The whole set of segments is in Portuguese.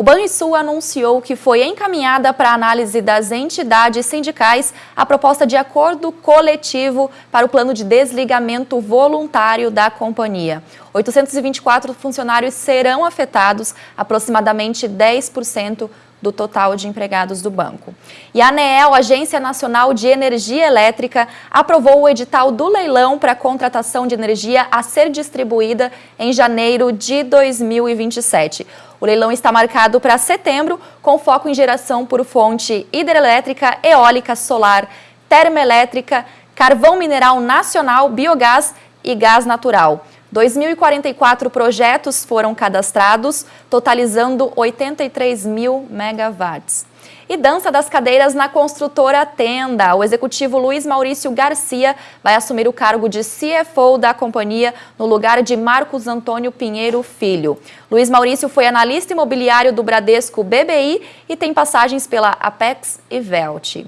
O Banrisul anunciou que foi encaminhada para análise das entidades sindicais a proposta de acordo coletivo para o plano de desligamento voluntário da companhia. 824 funcionários serão afetados, aproximadamente 10% do total de empregados do banco. E a ANEEL, Agência Nacional de Energia Elétrica, aprovou o edital do leilão para contratação de energia a ser distribuída em janeiro de 2027. O leilão está marcado para setembro, com foco em geração por fonte hidrelétrica, eólica, solar, termoelétrica, carvão mineral nacional, biogás e gás natural. 2.044 projetos foram cadastrados, totalizando 83 mil megawatts. E dança das cadeiras na construtora Tenda. O executivo Luiz Maurício Garcia vai assumir o cargo de CFO da companhia no lugar de Marcos Antônio Pinheiro Filho. Luiz Maurício foi analista imobiliário do Bradesco BBI e tem passagens pela Apex e Velt.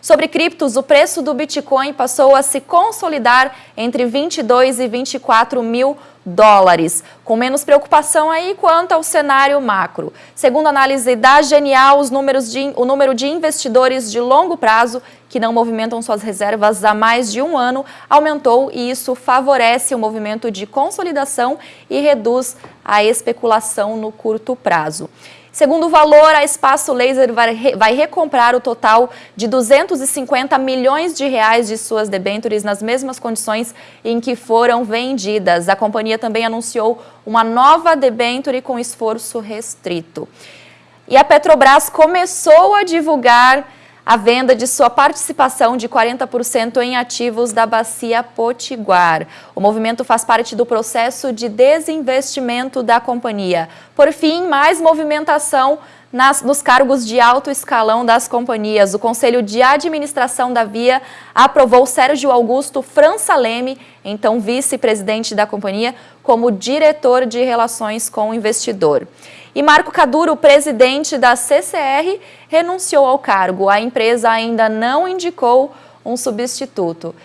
Sobre criptos, o preço do Bitcoin passou a se consolidar entre 22 e 24 mil dólares, com menos preocupação aí quanto ao cenário macro. Segundo a análise da Genial, os números de, o número de investidores de longo prazo que não movimentam suas reservas há mais de um ano aumentou e isso favorece o movimento de consolidação e reduz a especulação no curto prazo. Segundo o valor, a Espaço Laser vai recomprar o total de 250 milhões de reais de suas debêntures nas mesmas condições em que foram vendidas. A companhia também anunciou uma nova debênture com esforço restrito. E a Petrobras começou a divulgar a venda de sua participação de 40% em ativos da Bacia Potiguar. O movimento faz parte do processo de desinvestimento da companhia. Por fim, mais movimentação nas, nos cargos de alto escalão das companhias. O Conselho de Administração da Via aprovou Sérgio Augusto França Leme, então vice-presidente da companhia, como diretor de relações com o investidor. E Marco Caduro, presidente da CCR, renunciou ao cargo. A empresa ainda não indicou um substituto.